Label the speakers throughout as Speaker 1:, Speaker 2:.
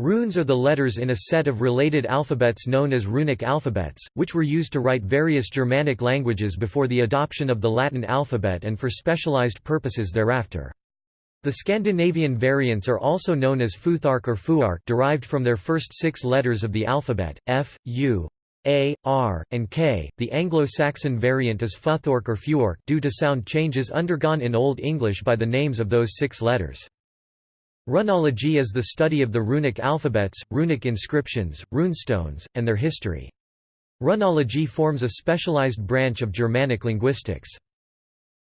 Speaker 1: Runes are the letters in a set of related alphabets known as runic alphabets, which were used to write various Germanic languages before the adoption of the Latin alphabet and for specialized purposes thereafter. The Scandinavian variants are also known as Futhark or Fuark derived from their first six letters of the alphabet, F, U, A, R, and K. The Anglo-Saxon variant is Futhork or Fuork due to sound changes undergone in Old English by the names of those six letters. Runology is the study of the runic alphabets, runic inscriptions, runestones, and their history. Runology forms a specialized branch of Germanic linguistics.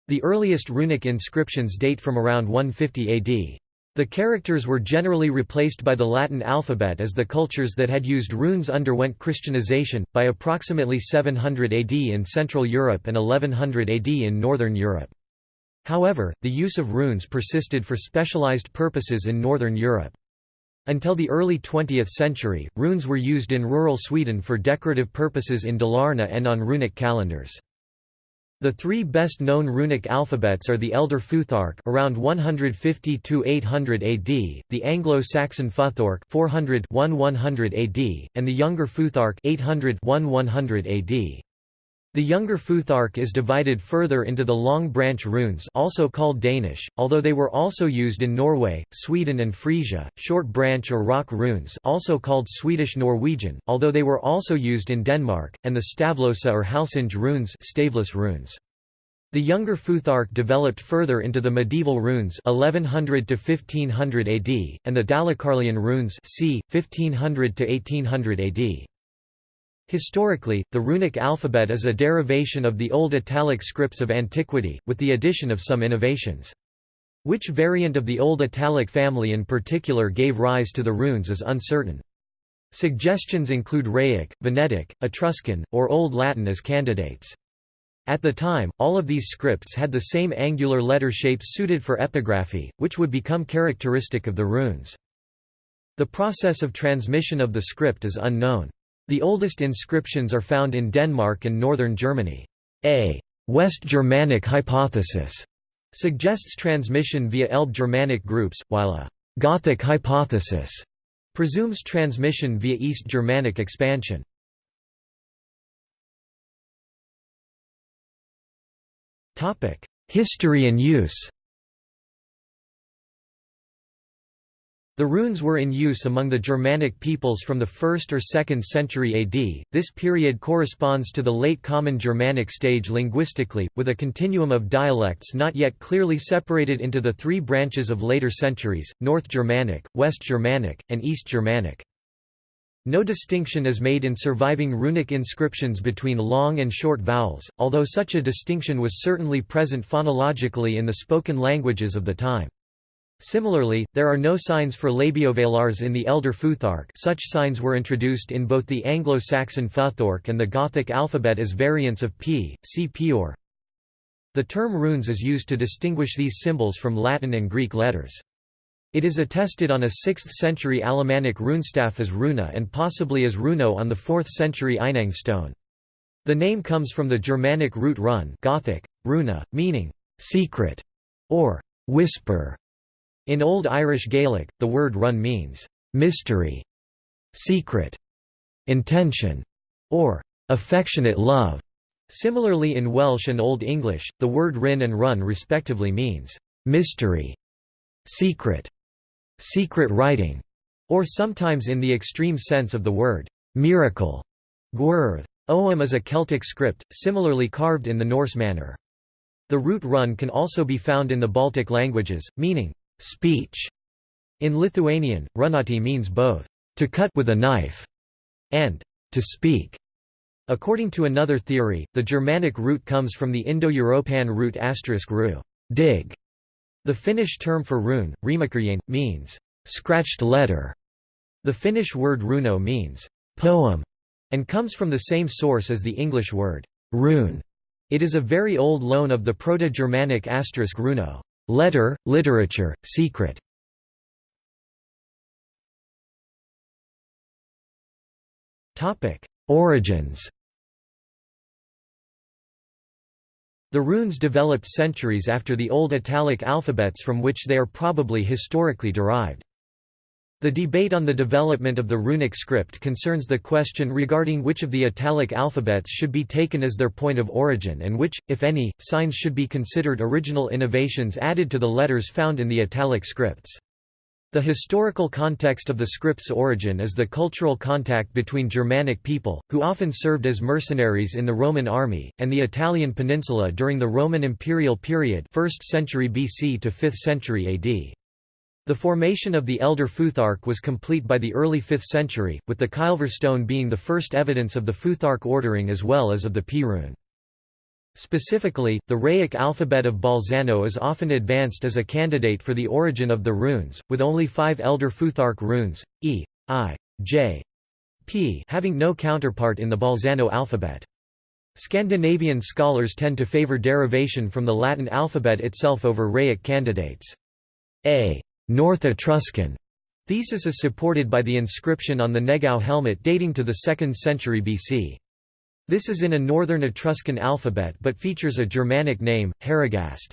Speaker 1: The earliest runic inscriptions date from around 150 AD. The characters were generally replaced by the Latin alphabet as the cultures that had used runes underwent Christianization, by approximately 700 AD in Central Europe and 1100 AD in Northern Europe. However, the use of runes persisted for specialized purposes in Northern Europe. Until the early 20th century, runes were used in rural Sweden for decorative purposes in Dalarna and on runic calendars. The three best-known runic alphabets are the Elder Futhark around 150–800 AD, the Anglo-Saxon Futhark 400–1100 AD, and the Younger Futhark 800–1100 AD. The younger Futhark is divided further into the long branch runes also called Danish, although they were also used in Norway, Sweden and Frisia, short branch or rock runes also called Swedish Norwegian, although they were also used in Denmark, and the Stavlosa or Halsinge runes, staveless runes. The younger Futhark developed further into the medieval runes 1100 to 1500 AD and the Dalecarlian runes c 1500 to 1800 AD. Historically, the runic alphabet is a derivation of the Old Italic scripts of antiquity, with the addition of some innovations. Which variant of the Old Italic family in particular gave rise to the runes is uncertain. Suggestions include Raetic, Venetic, Etruscan, or Old Latin as candidates. At the time, all of these scripts had the same angular letter shapes suited for epigraphy, which would become characteristic of the runes. The process of transmission of the script is unknown. The oldest inscriptions are found in Denmark and northern Germany. A West Germanic hypothesis suggests transmission via Elbe Germanic groups, while a Gothic hypothesis presumes transmission via East Germanic expansion. History and use The runes were in use among the Germanic peoples from the 1st or 2nd century AD. This period corresponds to the late Common Germanic stage linguistically, with a continuum of dialects not yet clearly separated into the three branches of later centuries North Germanic, West Germanic, and East Germanic. No distinction is made in surviving runic inscriptions between long and short vowels, although such a distinction was certainly present phonologically in the spoken languages of the time. Similarly, there are no signs for labiovelars in the Elder Futhark such signs were introduced in both the Anglo-Saxon Futhork and the Gothic alphabet as variants of p, see pior. The term runes is used to distinguish these symbols from Latin and Greek letters. It is attested on a 6th-century Alemannic runestaff as runa and possibly as runo on the 4th-century Einang stone. The name comes from the Germanic root run Gothic, runa, meaning «secret» or «whisper», in Old Irish Gaelic, the word run means, "...mystery", "...secret", "...intention", or "...affectionate love". Similarly in Welsh and Old English, the word rin and run respectively means, "...mystery", "...secret", "...secret writing", or sometimes in the extreme sense of the word, "...miracle", gwrdd. Ogham is a Celtic script, similarly carved in the Norse manner. The root run can also be found in the Baltic languages, meaning, Speech. In Lithuanian, runati means both to cut with a knife and to speak. According to another theory, the Germanic root comes from the Indo-European root asterisk ru, dig. The Finnish term for rune, rimakirjain, means scratched letter. The Finnish word runo means poem and comes from the same source as the English word rune. It is a very old loan of the Proto-Germanic asterisk runo. Letter, literature, secret. Origins. The runes developed centuries after the Old Italic alphabets from which they are probably historically derived. The debate on the development of the runic script concerns the question regarding which of the Italic alphabets should be taken as their point of origin and which, if any, signs should be considered original innovations added to the letters found in the Italic scripts. The historical context of the script's origin is the cultural contact between Germanic people, who often served as mercenaries in the Roman army, and the Italian peninsula during the Roman imperial period 1st century BC to 5th century AD. The formation of the Elder Futhark was complete by the early 5th century, with the Kylver stone being the first evidence of the Futhark ordering as well as of the P rune. Specifically, the Raetic alphabet of Bolzano is often advanced as a candidate for the origin of the runes, with only five Elder Futhark runes, E, I, J, P having no counterpart in the Bolzano alphabet. Scandinavian scholars tend to favor derivation from the Latin alphabet itself over Raetic candidates. A North Etruscan thesis is supported by the inscription on the Negau helmet dating to the 2nd century BC. This is in a northern Etruscan alphabet but features a Germanic name, Haragast.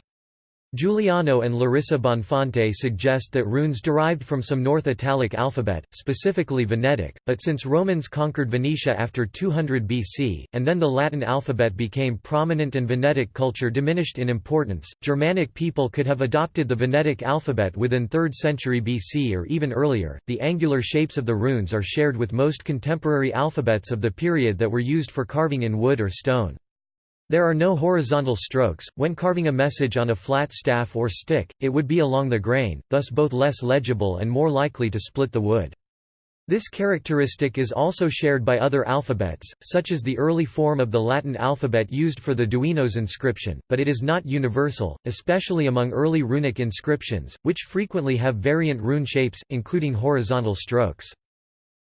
Speaker 1: Giuliano and Larissa Bonfante suggest that runes derived from some North Italic alphabet, specifically Venetic, but since Romans conquered Venetia after 200 BC, and then the Latin alphabet became prominent and Venetic culture diminished in importance, Germanic people could have adopted the Venetic alphabet within 3rd century BC or even earlier. The angular shapes of the runes are shared with most contemporary alphabets of the period that were used for carving in wood or stone. There are no horizontal strokes, when carving a message on a flat staff or stick, it would be along the grain, thus both less legible and more likely to split the wood. This characteristic is also shared by other alphabets, such as the early form of the Latin alphabet used for the Duenos inscription, but it is not universal, especially among early runic inscriptions, which frequently have variant rune shapes, including horizontal strokes.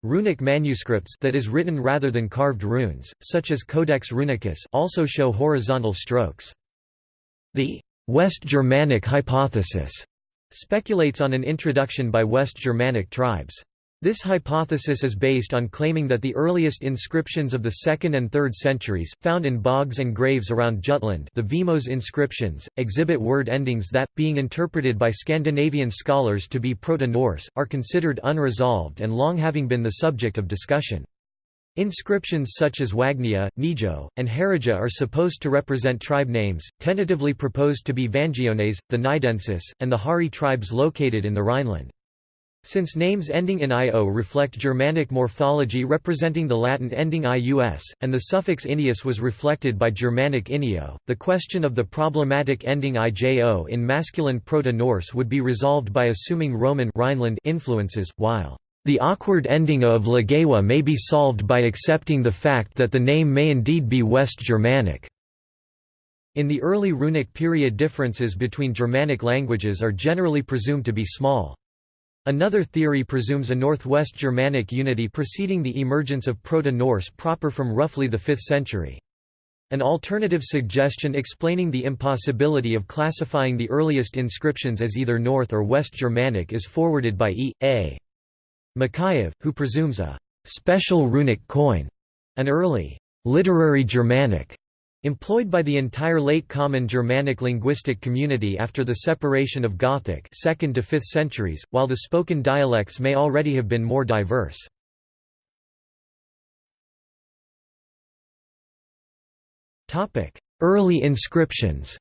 Speaker 1: Runic manuscripts that is written rather than carved runes, such as Codex Runicus, also show horizontal strokes. The West Germanic hypothesis speculates on an introduction by West Germanic tribes. This hypothesis is based on claiming that the earliest inscriptions of the 2nd and 3rd centuries, found in bogs and graves around Jutland the Vimose inscriptions, exhibit word endings that, being interpreted by Scandinavian scholars to be Proto-Norse, are considered unresolved and long having been the subject of discussion. Inscriptions such as Wagnia, Nijo, and Harija are supposed to represent tribe names, tentatively proposed to be Vangiones, the Nidensis, and the Hari tribes located in the Rhineland. Since names ending in io reflect Germanic morphology representing the Latin ending ius, and the suffix inius was reflected by Germanic inio, the question of the problematic ending ijo in masculine Proto-Norse would be resolved by assuming Roman Rhineland influences, while the awkward ending of Legewa may be solved by accepting the fact that the name may indeed be West Germanic. In the early runic period differences between Germanic languages are generally presumed to be small. Another theory presumes a Northwest Germanic unity preceding the emergence of Proto-Norse proper from roughly the 5th century. An alternative suggestion explaining the impossibility of classifying the earliest inscriptions as either North or West Germanic is forwarded by E. A. Makaev, who presumes a «special runic coin», an early «literary Germanic» Employed by the entire late Common Germanic linguistic community after the separation of Gothic 2nd to 5th centuries, while the spoken dialects may already have been more diverse. Early inscriptions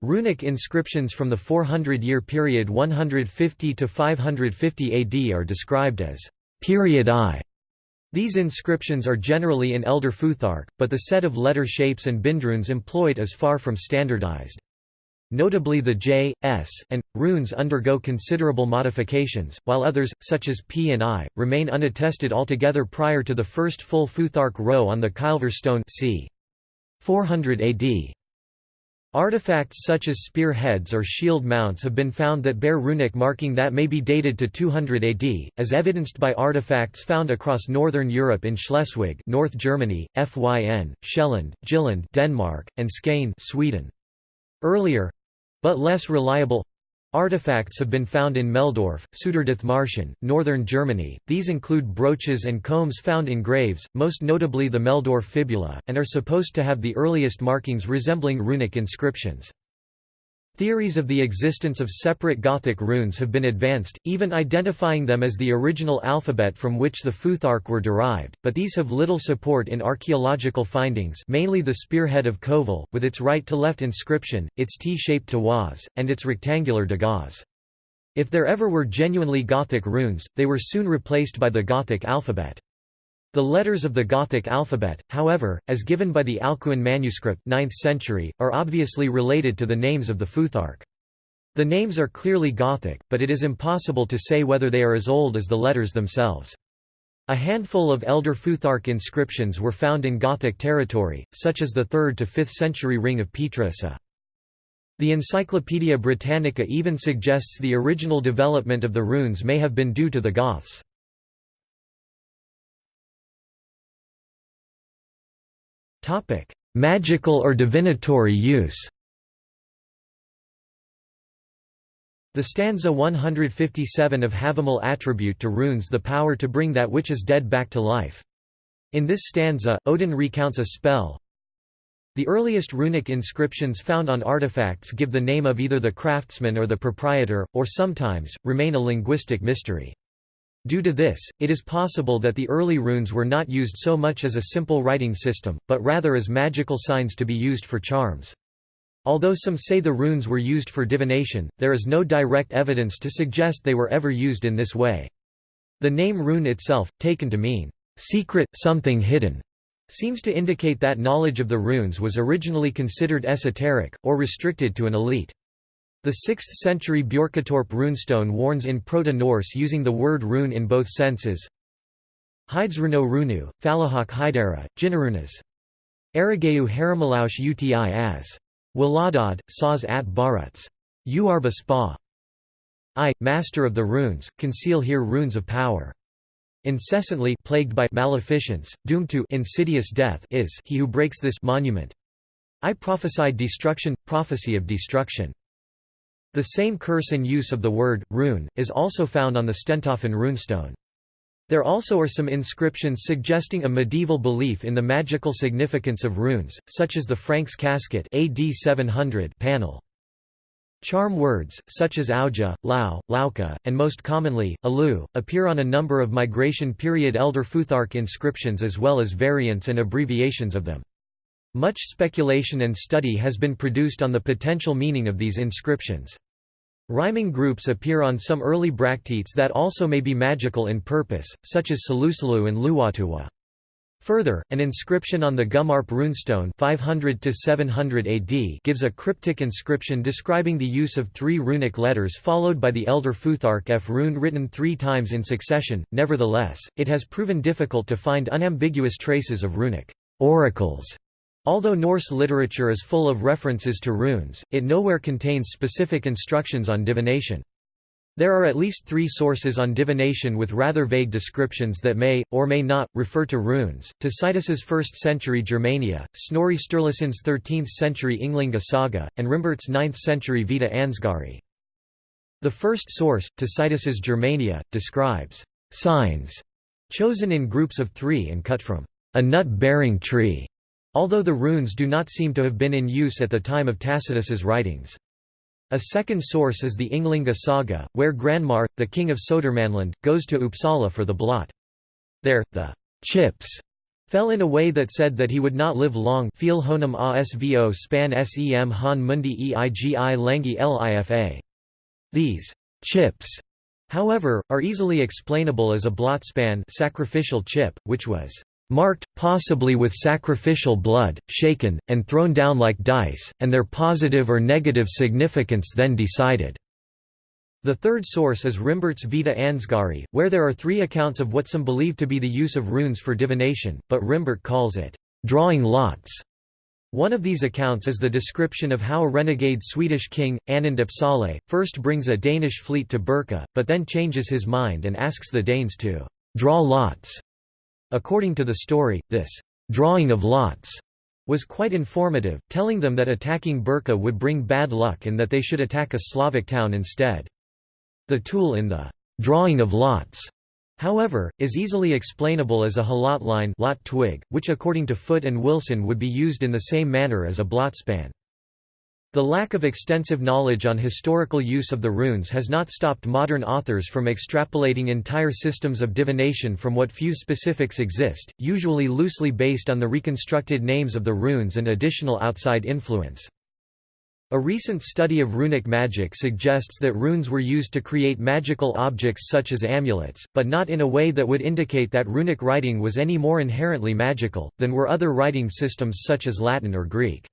Speaker 1: Runic inscriptions from the 400-year period 150 to 550 AD are described as period I these inscriptions are generally in Elder Futhark, but the set of letter shapes and bindrunes employed is far from standardized. Notably the J, S, and runes undergo considerable modifications, while others, such as P and I, remain unattested altogether prior to the first full Futhark row on the Kylver stone c. 400 AD. Artifacts such as spear heads or shield mounts have been found that bear runic marking that may be dated to 200 AD, as evidenced by artifacts found across northern Europe in Schleswig North Germany, Fyn, Sjælland, Jylland Denmark, and Skane Sweden. Earlier—but less reliable Artifacts have been found in Meldorf, Marschen, northern Germany. These include brooches and combs found in graves, most notably the Meldorf fibula, and are supposed to have the earliest markings resembling runic inscriptions. Theories of the existence of separate Gothic runes have been advanced, even identifying them as the original alphabet from which the Futhark were derived, but these have little support in archaeological findings mainly the spearhead of Kovel, with its right-to-left inscription, its T-shaped tawaz, and its rectangular dagaz. If there ever were genuinely Gothic runes, they were soon replaced by the Gothic alphabet. The letters of the Gothic alphabet, however, as given by the Alcuin manuscript 9th century, are obviously related to the names of the Futhark. The names are clearly Gothic, but it is impossible to say whether they are as old as the letters themselves. A handful of elder Futhark inscriptions were found in Gothic territory, such as the 3rd to 5th century ring of Pietroassa. The Encyclopaedia Britannica even suggests the original development of the runes may have been due to the Goths. Magical or divinatory use The stanza 157 of Havamal attribute to runes the power to bring that which is dead back to life. In this stanza, Odin recounts a spell. The earliest runic inscriptions found on artifacts give the name of either the craftsman or the proprietor, or sometimes, remain a linguistic mystery. Due to this, it is possible that the early runes were not used so much as a simple writing system, but rather as magical signs to be used for charms. Although some say the runes were used for divination, there is no direct evidence to suggest they were ever used in this way. The name rune itself, taken to mean, secret, something hidden, seems to indicate that knowledge of the runes was originally considered esoteric, or restricted to an elite. The 6th-century Björketorp runestone warns in Proto-Norse using the word rune in both senses. Heidsruno runu, Falahak Hydera, Jinarunas. Arigeu Haramalaus uti as. Waladad, Saz at Baruts. Uarba spa. I, master of the runes, conceal here runes of power. Incessantly plagued by maleficence, doomed to insidious death is he who breaks this monument. I prophesied destruction, prophecy of destruction. The same curse and use of the word, rune, is also found on the Stentoften runestone. There also are some inscriptions suggesting a medieval belief in the magical significance of runes, such as the Franks casket AD 700 panel. Charm words, such as auja, lao, lauka, and most commonly, alu, appear on a number of migration period Elder Futhark inscriptions as well as variants and abbreviations of them. Much speculation and study has been produced on the potential meaning of these inscriptions. Rhyming groups appear on some early bracteates that also may be magical in purpose, such as Salusalu and Luwatuwa. Further, an inscription on the Gummarp runestone 500 700 AD gives a cryptic inscription describing the use of three runic letters followed by the Elder Futhark F rune written three times in succession. Nevertheless, it has proven difficult to find unambiguous traces of runic oracles Although Norse literature is full of references to runes, it nowhere contains specific instructions on divination. There are at least three sources on divination with rather vague descriptions that may, or may not, refer to runes, Tacitus's 1st century Germania, Snorri Sturluson's 13th century Ynglinga saga, and Rimbert's 9th century Vita Ansgari. The first source, Tacitus's Germania, describes signs chosen in groups of three and cut from a nut-bearing tree although the runes do not seem to have been in use at the time of Tacitus's writings. A second source is the Ynglinga saga, where Granmar, the king of Sodermanland, goes to Uppsala for the blot. There, the chips fell in a way that said that he would not live long Feel honum span sem han mundi eigi langi lifa. These chips, however, are easily explainable as a blot span sacrificial chip, which was marked, possibly with sacrificial blood, shaken, and thrown down like dice, and their positive or negative significance then decided. The third source is Rimbert's Vita Ansgari, where there are three accounts of what some believe to be the use of runes for divination, but Rimbert calls it, drawing lots. One of these accounts is the description of how a renegade Swedish king, Anund Uppsale, first brings a Danish fleet to Birka, but then changes his mind and asks the Danes to draw lots. According to the story, this drawing of lots was quite informative, telling them that attacking Birka would bring bad luck and that they should attack a Slavic town instead. The tool in the drawing of lots, however, is easily explainable as a halot line lot twig, which according to Foote and Wilson would be used in the same manner as a blotspan. The lack of extensive knowledge on historical use of the runes has not stopped modern authors from extrapolating entire systems of divination from what few specifics exist, usually loosely based on the reconstructed names of the runes and additional outside influence. A recent study of runic magic suggests that runes were used to create magical objects such as amulets, but not in a way that would indicate that runic writing was any more inherently magical, than were other writing systems such as Latin or Greek.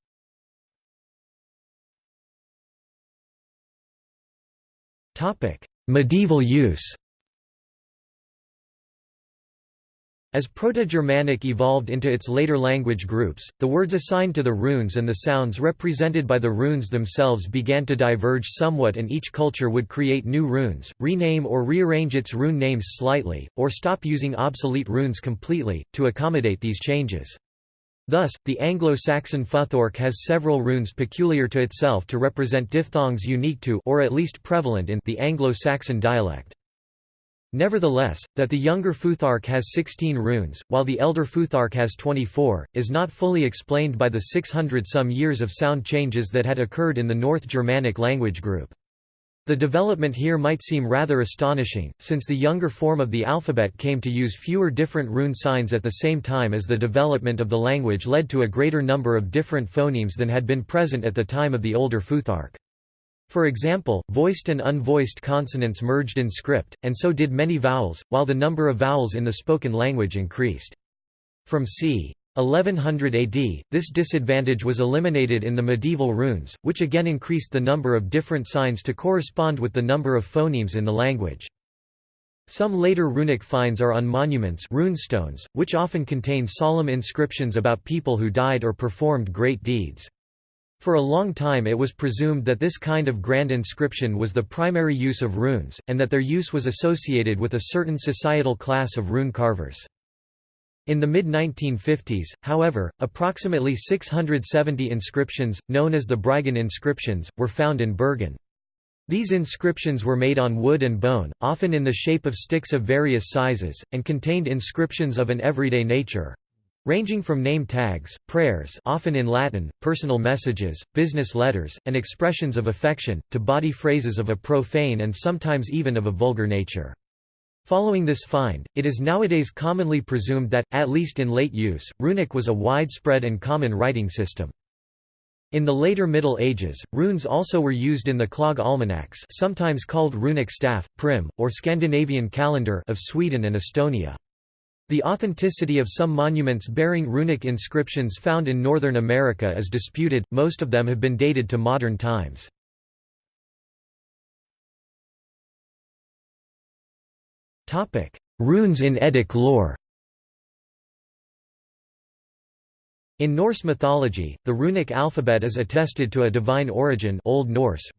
Speaker 1: Medieval use As Proto-Germanic evolved into its later language groups, the words assigned to the runes and the sounds represented by the runes themselves began to diverge somewhat and each culture would create new runes, rename or rearrange its rune names slightly, or stop using obsolete runes completely, to accommodate these changes. Thus, the Anglo-Saxon Futhorc has several runes peculiar to itself to represent diphthongs unique to or at least prevalent in the Anglo-Saxon dialect. Nevertheless, that the younger Futhark has 16 runes, while the elder Futhark has 24, is not fully explained by the 600-some years of sound changes that had occurred in the North Germanic language group. The development here might seem rather astonishing, since the younger form of the alphabet came to use fewer different rune signs at the same time as the development of the language led to a greater number of different phonemes than had been present at the time of the older Futhark. For example, voiced and unvoiced consonants merged in script, and so did many vowels, while the number of vowels in the spoken language increased. From c. 1100 AD, this disadvantage was eliminated in the medieval runes, which again increased the number of different signs to correspond with the number of phonemes in the language. Some later runic finds are on monuments runestones, which often contain solemn inscriptions about people who died or performed great deeds. For a long time it was presumed that this kind of grand inscription was the primary use of runes, and that their use was associated with a certain societal class of rune carvers. In the mid-1950s, however, approximately 670 inscriptions, known as the Bryggen inscriptions, were found in Bergen. These inscriptions were made on wood and bone, often in the shape of sticks of various sizes, and contained inscriptions of an everyday nature ranging from name tags, prayers often in Latin, personal messages, business letters, and expressions of affection, to body phrases of a profane and sometimes even of a vulgar nature. Following this find, it is nowadays commonly presumed that, at least in late use, runic was a widespread and common writing system. In the later Middle Ages, runes also were used in the clog almanacs sometimes called runic staff, prim, or Scandinavian calendar of Sweden and Estonia. The authenticity of some monuments bearing runic inscriptions found in Northern America is disputed, most of them have been dated to modern times. Runes in Eddic lore In Norse mythology, the runic alphabet is attested to a divine origin Old Norse.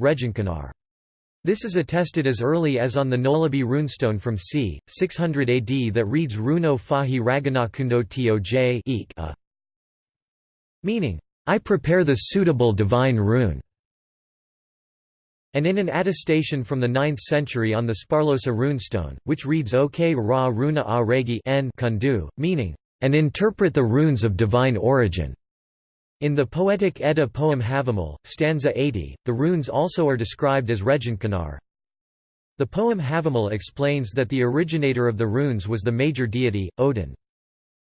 Speaker 1: This is attested as early as on the Noleby runestone from c. 600 AD that reads Runo fahi raganakundo toj meaning, I prepare the suitable divine rune and in an attestation from the 9th century on the Sparlosa runestone, which reads Ok ra runa a regi n kundu, meaning, and interpret the runes of divine origin. In the poetic Edda poem Havamal, stanza 80, the runes also are described as Reginkanar. The poem Havamal explains that the originator of the runes was the major deity, Odin.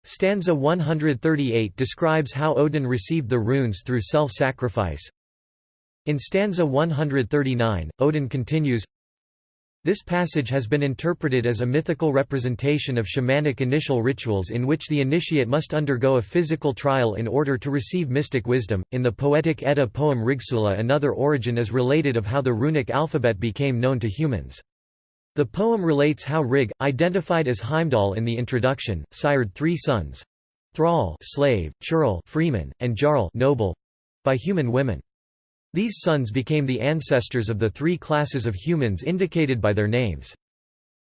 Speaker 1: Stanza 138 describes how Odin received the runes through self-sacrifice. In stanza 139, Odin continues, this passage has been interpreted as a mythical representation of shamanic initial rituals in which the initiate must undergo a physical trial in order to receive mystic wisdom. In the poetic Edda poem Rigsula, another origin is related of how the runic alphabet became known to humans. The poem relates how Rig, identified as Heimdall in the introduction, sired three sons Thrall, slave, Churl, freeman, and Jarl, noble by human women. These sons became the ancestors of the three classes of humans indicated by their names.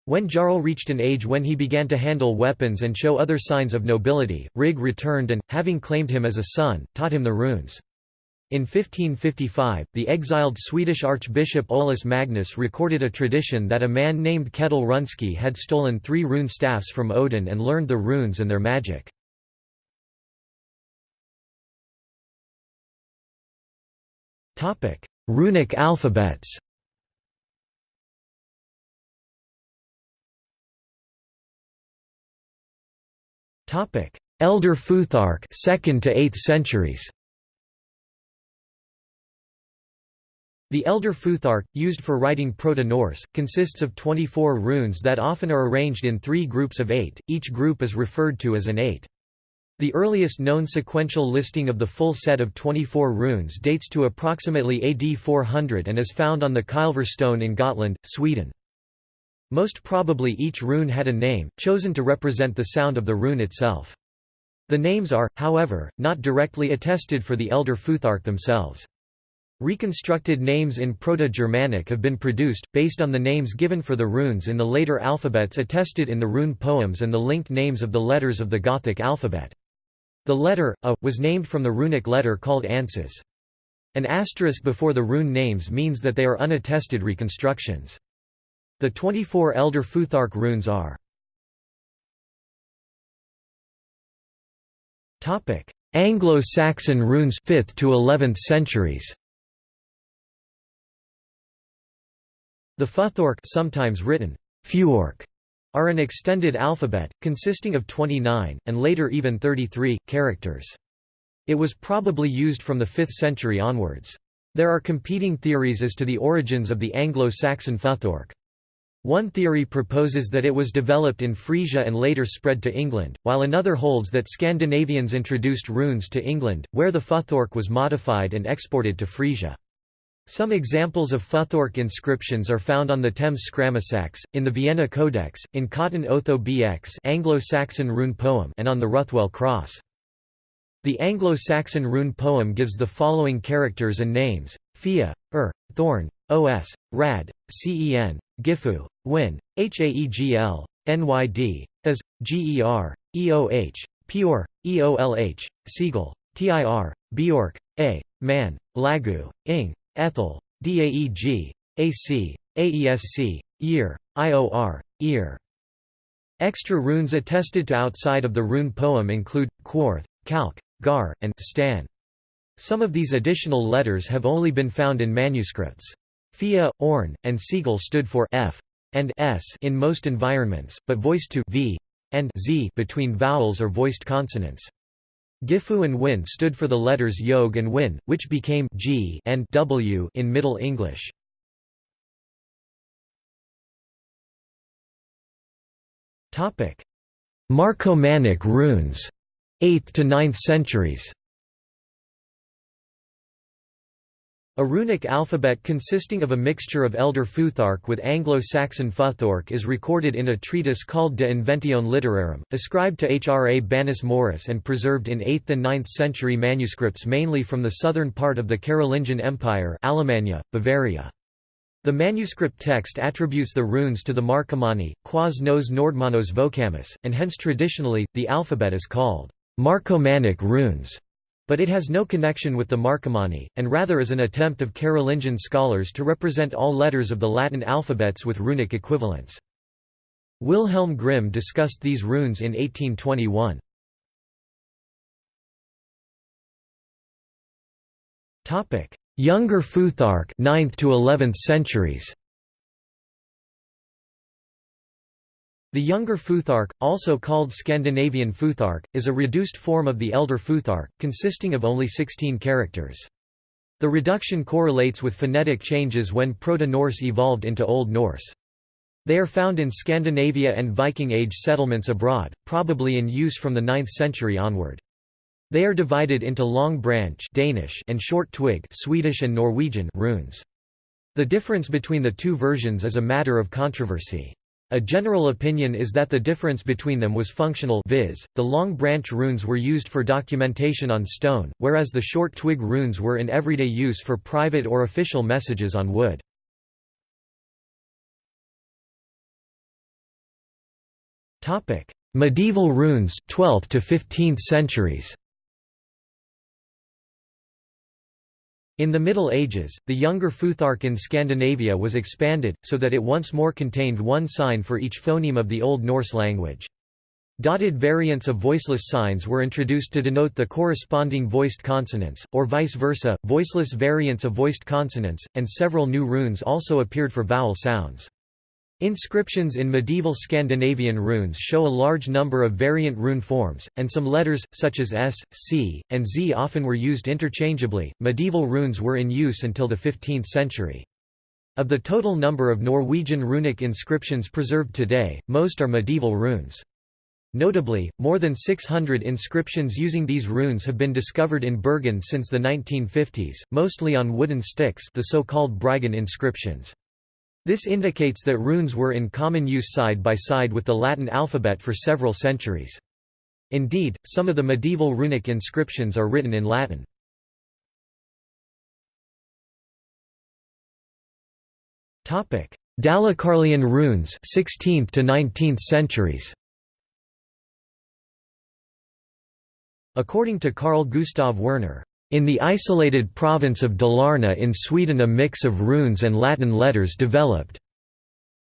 Speaker 1: When Jarl reached an age when he began to handle weapons and show other signs of nobility, Rig returned and, having claimed him as a son, taught him the runes. In 1555, the exiled Swedish Archbishop Olaus Magnus recorded a tradition that a man named Ketil Runski had stolen three rune staffs from Odin and learned the runes and their magic. Runic alphabets. Elder Futhark 2nd to 8th centuries. The Elder Futhark, used for writing Proto-Norse, consists of 24 runes that often are arranged in three groups of eight, each group is referred to as an eight. The earliest known sequential listing of the full set of 24 runes dates to approximately AD 400 and is found on the Kylver stone in Gotland, Sweden. Most probably each rune had a name, chosen to represent the sound of the rune itself. The names are, however, not directly attested for the Elder Futhark themselves. Reconstructed names in Proto-Germanic have been produced, based on the names given for the runes in the later alphabets attested in the rune poems and the linked names of the letters of the Gothic alphabet. The letter, A, was named from the runic letter called Ansuz. An asterisk before the rune names means that they are unattested reconstructions. The 24 elder Futhark runes are Anglo-Saxon runes 5th to 11th centuries The Futhorc sometimes written Fuork are an extended alphabet, consisting of 29, and later even 33, characters. It was probably used from the 5th century onwards. There are competing theories as to the origins of the Anglo-Saxon Futhorc. One theory proposes that it was developed in Frisia and later spread to England, while another holds that Scandinavians introduced runes to England, where the Futhorc was modified and exported to Frisia. Some examples of Futhorc inscriptions are found on the Thames Scramasax, in the Vienna Codex, in Cotton Otho BX Anglo-Saxon rune poem and on the Ruthwell Cross. The Anglo-Saxon rune poem gives the following characters and names, Fia, Er, Thorn, Os, Rad, Cen, Gifu, Win, Haegl, Nyd, As, Ger, Eoh, Pure, Eolh, Siegel, Tir, Bjork, A, Man, Lagu, Ing, Ethel, DAEG, AC, AESC, Year, IOR, Ear. Extra runes attested to outside of the rune poem include, Quarth, Kalk, Gar, and Stan. Some of these additional letters have only been found in manuscripts. Fia, Orn, and Siegel stood for F and S in most environments, but voiced to V and Z between vowels or voiced consonants. Gifu and Win stood for the letters Yog and Win, which became G and W in Middle English. Marcomannic runes, 8th to 9th centuries. A runic alphabet consisting of a mixture of Elder Futhark with Anglo-Saxon Futhorc is recorded in a treatise called De Inventione Literarum, ascribed to Hrabanus Maurus and preserved in 8th and 9th century manuscripts mainly from the southern part of the Carolingian Empire Alemannia, Bavaria. The manuscript text attributes the runes to the Marcomanni, quas nos Nordmanos vocamus, and hence traditionally, the alphabet is called Marcomannic runes but it has no connection with the Marcomanni, and rather is an attempt of Carolingian scholars to represent all letters of the Latin alphabets with runic equivalents. Wilhelm Grimm discussed these runes in 1821. Younger Futhark 9th to 11th centuries The Younger Futhark, also called Scandinavian Futhark, is a reduced form of the Elder Futhark, consisting of only 16 characters. The reduction correlates with phonetic changes when Proto-Norse evolved into Old Norse. They are found in Scandinavia and Viking Age settlements abroad, probably in use from the 9th century onward. They are divided into long branch Danish and short twig Swedish and Norwegian runes. The difference between the two versions is a matter of controversy. A general opinion is that the difference between them was functional viz., the long branch runes were used for documentation on stone, whereas the short twig runes were in everyday use for private or official messages on wood. Medieval runes 12th to 15th centuries In the Middle Ages, the Younger Futhark in Scandinavia was expanded, so that it once more contained one sign for each phoneme of the Old Norse language. Dotted variants of voiceless signs were introduced to denote the corresponding voiced consonants, or vice versa, voiceless variants of voiced consonants, and several new runes also appeared for vowel sounds. Inscriptions in medieval Scandinavian runes show a large number of variant rune forms, and some letters, such as S, C, and Z, often were used interchangeably. Medieval runes were in use until the 15th century. Of the total number of Norwegian runic inscriptions preserved today, most are medieval runes. Notably, more than 600 inscriptions using these runes have been discovered in Bergen since the 1950s, mostly on wooden sticks the so-called Bryggen inscriptions. This indicates that runes were in common use side by side with the Latin alphabet for several centuries. Indeed, some of the medieval runic inscriptions are written in Latin. Topic: Dalecarlian runes 16th to 19th centuries According to Carl Gustav Werner, in the isolated province of Dalarna in Sweden a mix of runes and Latin letters developed.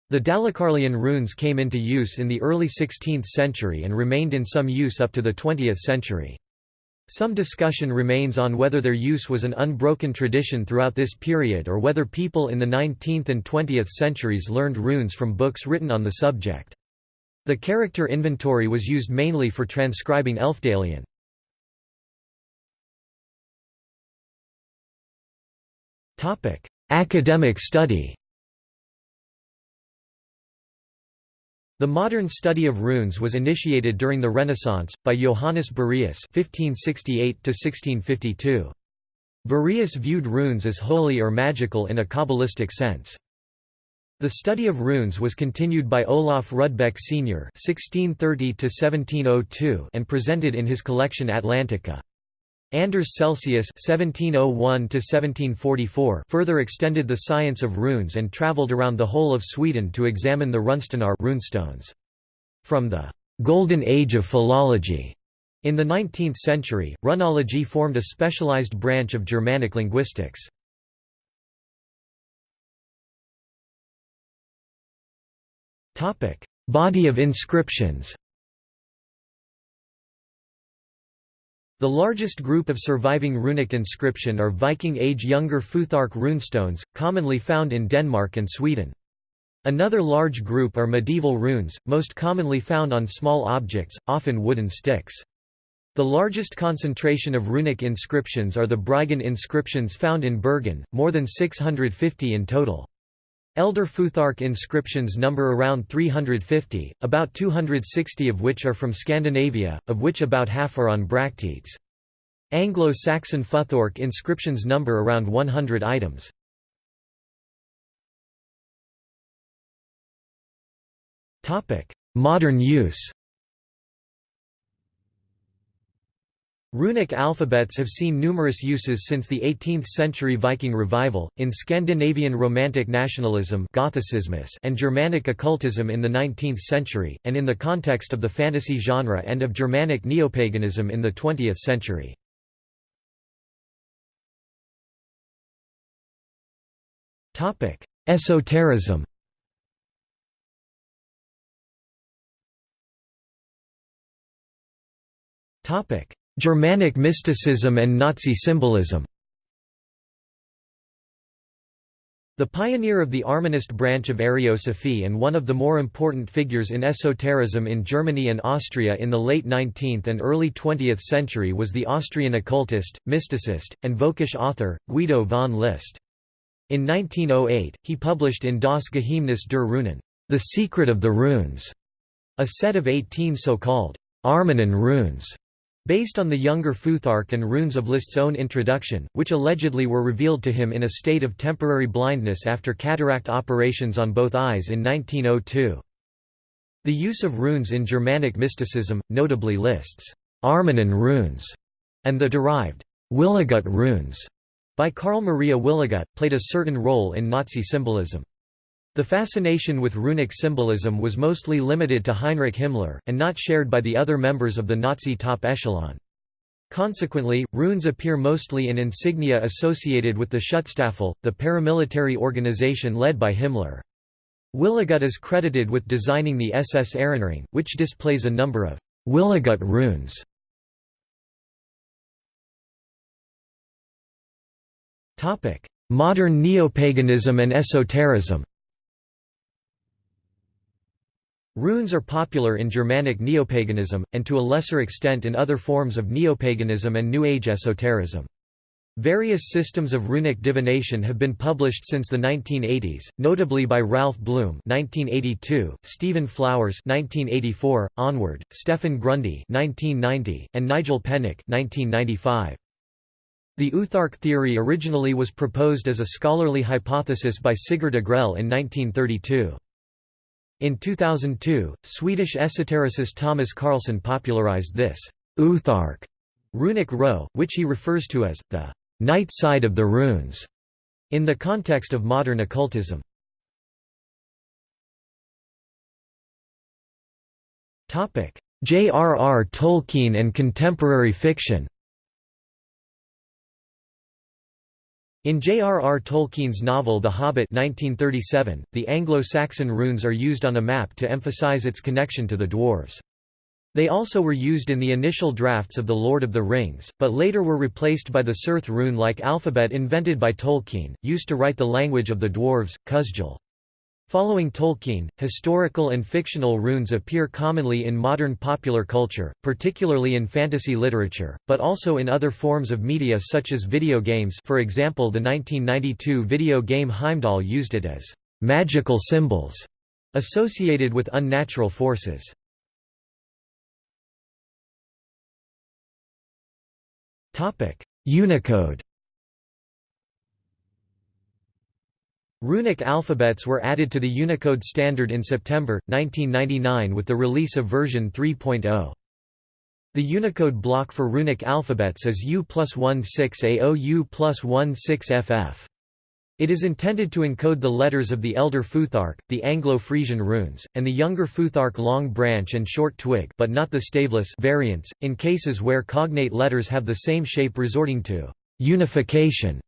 Speaker 1: The Dalecarlian runes came into use in the early 16th century and remained in some use up to the 20th century. Some discussion remains on whether their use was an unbroken tradition throughout this period or whether people in the 19th and 20th centuries learned runes from books written on the subject. The character inventory was used mainly for transcribing Elfdalian. Topic: Academic study. The modern study of runes was initiated during the Renaissance by Johannes Bureus (1568–1652). Bureus viewed runes as holy or magical in a kabbalistic sense. The study of runes was continued by Olaf Rudbeck Sr. (1630–1702) and presented in his collection Atlantica. Anders Celsius (1701–1744) further extended the science of runes and travelled around the whole of Sweden to examine the runestenar runestones. From the «golden age of philology» in the 19th century, runology formed a specialized branch of Germanic linguistics. Body of inscriptions The largest group of surviving runic inscription are Viking Age Younger Futhark runestones, commonly found in Denmark and Sweden. Another large group are medieval runes, most commonly found on small objects, often wooden sticks. The largest concentration of runic inscriptions are the Bryggen inscriptions found in Bergen, more than 650 in total. Elder Futhark inscriptions number around 350, about 260 of which are from Scandinavia, of which about half are on bracteates. Anglo-Saxon Futhark inscriptions number around 100 items. Modern use Runic alphabets have seen numerous uses since the 18th-century Viking revival, in Scandinavian Romantic nationalism and Germanic occultism in the 19th century, and in the context of the fantasy genre and of Germanic neopaganism in the 20th century. Esotericism Topic: Germanic mysticism and Nazi symbolism The pioneer of the Armanist branch of Ariosophy and one of the more important figures in esotericism in Germany and Austria in the late 19th and early 20th century was the Austrian occultist, mysticist, and Völkisch author, Guido von List. In 1908, he published in Das Geheimnis der Runen, The Secret of the Runes, a set of 18 so-called Armanen runes Based on the younger Futhark and runes of List's own introduction, which allegedly were revealed to him in a state of temporary blindness after cataract operations on both eyes in 1902. The use of runes in Germanic mysticism, notably List's Armanen runes and the derived Wiligut runes by Carl Maria Wiligut, played a certain role in Nazi symbolism. The fascination with runic symbolism was mostly limited to Heinrich Himmler, and not shared by the other members of the Nazi top echelon. Consequently, runes appear mostly in insignia associated with the Schutzstaffel, the paramilitary organization led by Himmler. Wiligut is credited with designing the SS Ehrenring, which displays a number of Wiligut runes. Modern neopaganism and esotericism Runes are popular in Germanic neopaganism, and to a lesser extent in other forms of neopaganism and New Age esotericism. Various systems of runic divination have been published since the 1980s, notably by Ralph Blum (1982), Stephen Flowers (1984), onward, Stephan Grundy (1990), and Nigel Pennick (1995). The Uthark theory originally was proposed as a scholarly hypothesis by Sigurd Agrell in 1932. In 2002, Swedish esotericist Thomas Karlsson popularized this Uthark runic row, which he refers to as the night side of the runes, in the context of modern occultism. J.R.R. Tolkien and contemporary fiction In J.R.R. Tolkien's novel The Hobbit 1937, the Anglo-Saxon runes are used on a map to emphasize its connection to the dwarves. They also were used in the initial drafts of The Lord of the Rings, but later were replaced by the Cirth rune-like alphabet invented by Tolkien, used to write the language of the dwarves, Khuzdul. Following Tolkien, historical and fictional runes appear commonly in modern popular culture, particularly in fantasy literature, but also in other forms of media such as video games for example the 1992 video game Heimdall used it as «magical symbols» associated with unnatural forces. Unicode Runic alphabets were added to the Unicode standard in September, 1999 with the release of version 3.0. The Unicode block for runic alphabets is U plus 16 AO U plus 16 FF. It is intended to encode the letters of the elder Futhark, the Anglo-Frisian runes, and the younger Futhark long branch and short twig but not the staveless variants, in cases where cognate letters have the same shape resorting to unification.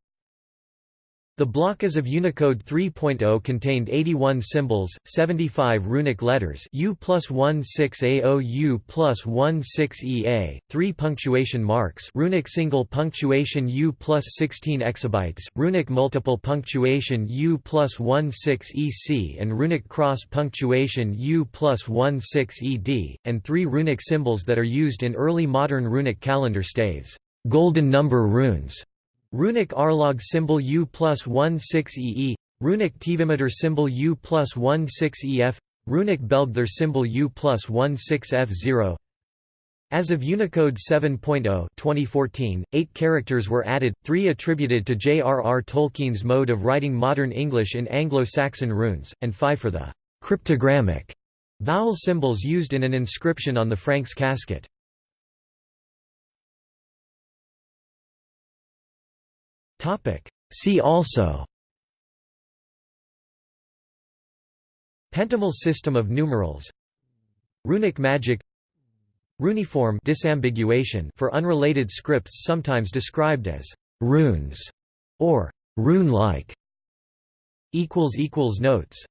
Speaker 1: The block as of Unicode 3.0 contained 81 symbols, 75 runic letters U plus 16 AO U plus 16 EA, 3 punctuation marks runic single punctuation U plus 16 exabytes, runic multiple punctuation U plus 16 EC and runic cross punctuation U plus 16 ED, and 3 runic symbols that are used in early modern runic calendar staves, golden number runes. Runic Arlaug symbol U plus 16 EE Runic Tvimadur symbol U plus 16 EF Runic Belgthor symbol U plus 16 F0 As of Unicode 7.0 2014, eight characters were added, three attributed to J.R.R. Tolkien's mode of writing modern English in Anglo-Saxon runes, and five for the cryptogrammic vowel symbols used in an inscription on the Franks casket.
Speaker 2: Topic. See also
Speaker 1: Pentimal system of numerals Runic magic Runiform disambiguation for unrelated scripts sometimes described as runes or rune-like Notes